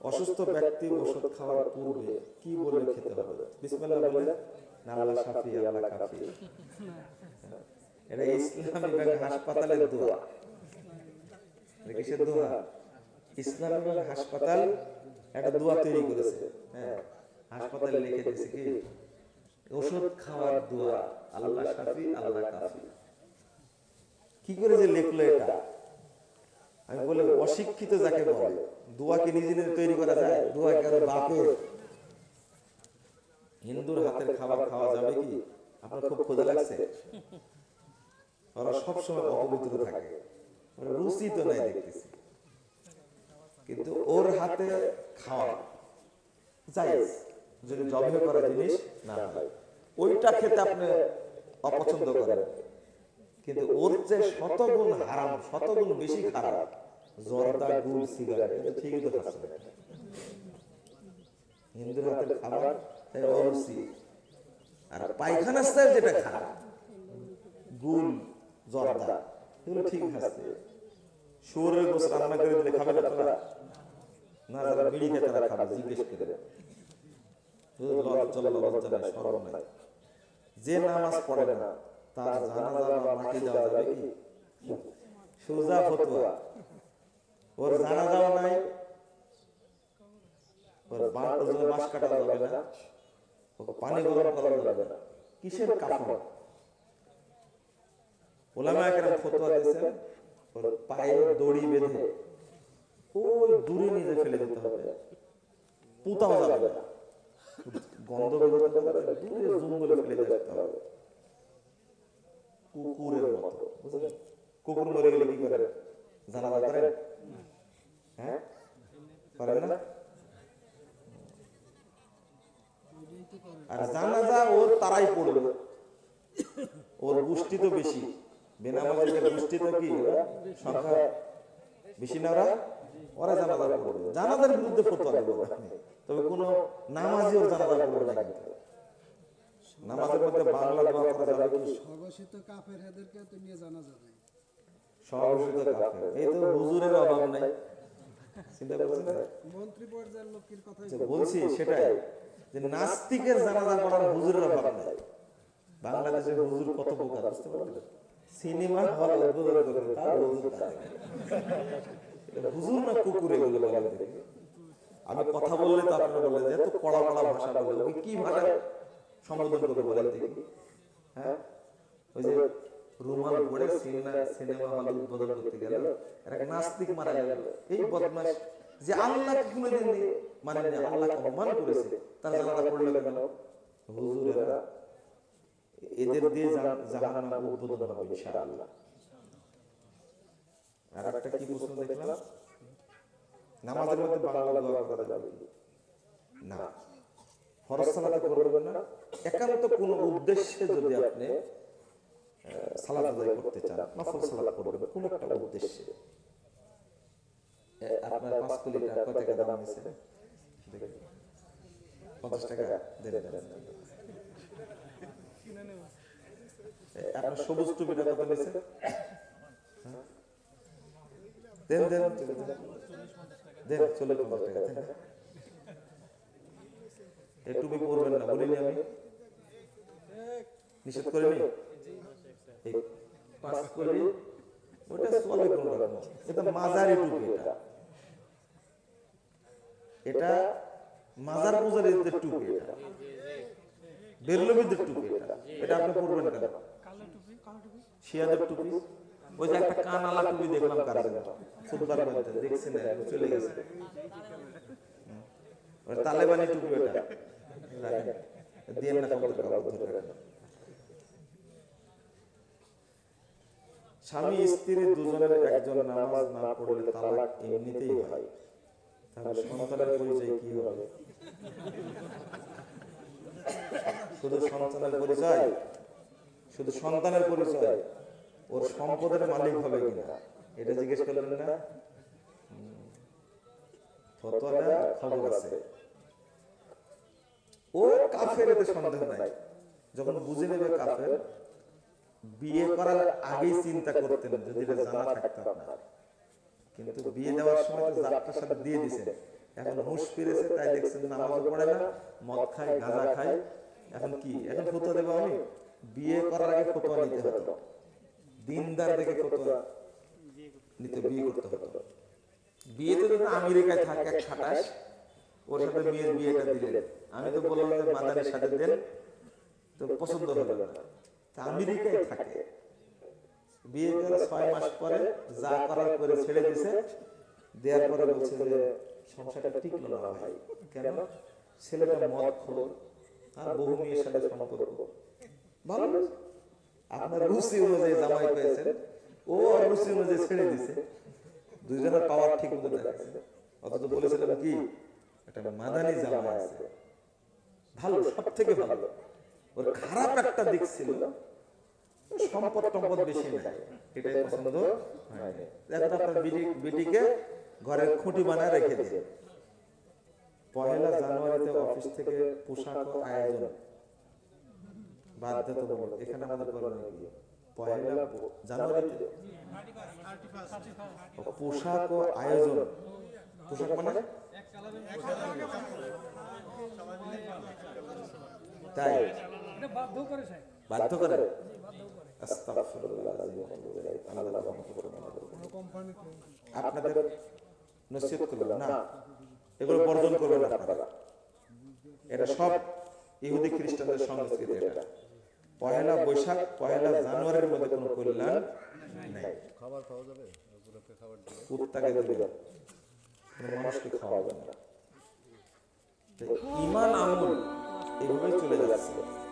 অসুস্থ ব্যক্তি ওষুধ খাওয়ার পূর্বে কি বলে খেতে হবে? বিসমিল্লাহ বলে আল্লাহ শাফি আল্লাহ কাফি এটা ইসলামী ব্যাংক হাসপাতালের দোয়া। কিসের দোয়া? ইসলামী ব্যাংক হাসপাতাল একটা দোয়া তৈরি করেছে। হ্যাঁ হাসপাতালে লিখে দিয়েছে কি? ওষুধ খাওয়ার দোয়া। আল্লাহ শাফি আল্লাহ কাফি কি করে যে লিখলো এটা? আমি বলে, অশিক্ষিত যাকে বলে দোয়া কি নিজে নিজে তৈরি করা যায় দোয়া কারও বাপের হিন্দুর হাতের খাবার খাওয়া যাবে কি? আপনার খুব ক্ষুধা লাগছে? ওরা সবসময় অপবিত্র থাকে। রুচি তো নাই দেখতেছি। কিন্তু ওর হাতে খাওয়া জায়েজ যদি জবে করা জিনিস, না হয়। ওইটা খেতে আপনি অপছন্দ করেন। কিন্তু ওর যে শতগুণ হারাম, শতগুণ বেশি খারাপ, জর্দা, গুড়, সিগারেট ঠিকই তো খাচ্ছে হিন্দুর খাবার আর স্টাইল যেটা খারাপ গুল জর্দা, এগুলো ঠিক খাচ্ছে শুয়োরের গোস রান্না করে দিলে খাবে না বিড়ি খেতে তারা খাবে, জিজ্ঞেস করে। যে নামাজ পড়ে না তার জানাজা বা মাটি দেওয়া যাবে কি? সোজা ফতোয়া। ওর জানাজাও নাই। ওর বাঁশ কাটা যাবে না। ওকে পানি গরম করা যাবে না। কিসের কাপড়? ওলামা একরাম ফতোয়া দিয়েছেন। ওর পায়ে দড়ি বেঁধে। ওই দূরে নিয়ে ফেলে দিতে হবে। পুতাও যাবে না। গন্ধ বেরোতে দূরে জঙ্গলে ফেলে দিতে হবে। কুকুরের মতো। বুঝলেন? কুকুর মরে গেলে কি জানাজা করেন? হ্যাঁ? করেন? না? আর জানাজা ওর তারাই পড়বে। ওর গোষ্ঠী তো বেশি। বেনামাজিদের গোষ্ঠী তো কি? সংখ্যা বেশি না ওরা? ওরা জানাজা পড়বে। জানাজার বিরুদ্ধে ফতোয়া দেবো। তবে কোন নামাজি ওর জানাজা পড়বে না। কিন্তু নামাজের মধ্যে বাংলা দোয়া করা যাবে কি? স্বঘোষিত কাফের এদেরকে তো নিয়ে জানা যাবে সহযোগিতা কাফের। এই তো হুজুরের অভাব নাই। চিন্তা করছেন মন্ত্রী পর্যায়ের লোকের কথাই বলছি। সেটাই। যে নাস্তিকের জানাজা পড়ার হুজুরের অভাব নাই। বাংলাদেশের হুজুর কত বোকা বুঝতে পারলেন? সিনেমা হল উদ্বোধন করে তার হুজুর হুজুর না কুকুর এগুলো বলে দেখি। আমি কথা বললে তো আপনারা বললেন যে এত কড়া কড়া ভাষা বলে। কি ভাষা? সম্বোধন করে বলেন দেখি হ্যাঁ? ওই যে রুমাল পরে সিনেমা সিনেমা হল উদ্বোধন করতে গেল। এক নাস্তিক মারা গেল। এই বদমাস যে আল্লাহ কোনোদিন মানে আল্লাহ অপমান করেছে। তার জানাজা পড়ল কেন? হুজুরেরা এদের দিয়ে জাহান্নাম উদ্বোধন হবে ইনশাআল্লাহ। আর একটা কি প্রশ্ন দেখলাম? নামাজের মধ্যে বাংলা দোয়া করা যাবে না? ফরজ সালাতে করবেন না? একান্ত কোন উদ্দেশ্যে যদি আপনি সালাত আদায় করতে চান নফল সালাত করবেন কোন একটা উদ্দেশ্যে। আপনার পাঁচ টাকা টাকা দাম পঞ্চাশ টাকা। এ, আপনার সবুজ টুপিটা কত নিয়েছে? দেন দেন। দেন, চলে পঞ্চাশ টাকা এই টুপি পরবেন না বলিনি আমি। নিষেধ করিনি? করি ওটা চলে কোন রকম এটা মাজারি টুপি এটা। এটা। মাজার পূজারীদের টুপি এটা। বেরলবিদের টুপি এটা। এটা আপনি পরবেন কেন? শিয়াদের টুপি ওই যে একটা কান আলা টুপি দেখলাম কার জন্য ফুটবার মধ্যে দেখছেন না, চলে গেছে। তালেবানি টুপি ওটা। রাখেন। দিয়ে না কবুতর কাপড় ধরে রাখেন। স্বামী, স্ত্রী দুজনের একজন নামাজ না পড়লে তালাক এমনিতেই হয়। তাহলে সন্তানের পরিচয় কি হবে? শুধু সন্তানের পরিচয়? শুধু সন্তানের পরিচয়? ওর সম্পদের মালিক হবে কিনা? এটা জিজ্ঞেস করলেন না? ও কাফের এতে সন্দেহ নাই। যখন বুঝে নেবে কাফের বিয়ে করার আগেই চিন্তা করতেন যদি এটা জানা থাকতো আপনার। কিন্তু বিয়ে দেওয়ার সময় তো যাত্রার সাথে দিয়ে দিছে এখন হুঁশ ফিরেছে তাই দেখছেন নামাজও পড়ে না মদ খায় গাঁজা খায়। এখন কি? এখন ফতোয়া দেবো আমি বিয়ে করার আগে ফতোয়া নিতে হতো। দিনদার দেখে ফতোয়া নিতে বিয়ে করতে হতো। বিয়েতে যদি আমেরিকায় থাকে এক খাটাস ওর সাথে মেয়ের বিয়েটা দিলেন। আমি তো বললাম মাদারের সাথে দেন তো পছন্দ হলো না তা আমেরিকায় থাকে। বিয়ে করে ছয় মাস পরে যা করার করে ছেড়ে দিছে দেওয়ার পরে বলছে যে সংসারটা টিকলো না ভাই কেন? ছেলেটা মদ খোর আর বহু মেয়ের সাথে সম্পর্ক। ভালো? আপনার রুচি অনুযায়ী জামাই পেয়েছেন। ও আর রুচি অনুযায়ী ছেড়ে দিছে। দুইজনের পাওয়ার ঠিক মতো দেখাচ্ছে অথচ বলেছিলাম কি? একটা মাদানি জামাই আছে। ভালো সব থেকে ভালো। ওর খারাপ একটা দিক ছিল সম্পদ টম্পদ বেশি নাই। এটাই পছন্দ? হয়নি। আপনার বিটি বিটিকে ঘরের খুঁটি বানায় রেখে দিয়ে পয়লা জানুয়ারিতে অফিস থেকে পোশাক ও আয়োজন। বাধ্যতামূলক। এখানে আমাদের করণীয় কি পয়লা জানুয়ারিতে। পোশাক ও আয়োজন। পোশাক মানে? তাই। বাধ্য করে আপনাদের নসিহত করবেন না? এগুলো বর্জন করবেন আপনারা। এটা সব ইহুদি খ্রিস্টানদের সংস্কৃতি এটা। পয়লা বৈশাখ পয়লা জানুয়ারির মধ্যে কোনো কল্যাণ নাই। খাবার পাওয়া যাবে? ওগুলোকে খাবার দিয়ে। কুত্তাকে দেবেন। কোনো মানুষকে খাওয়াবেন না। ইমান আমল এভাবেই চলে যাচ্ছে।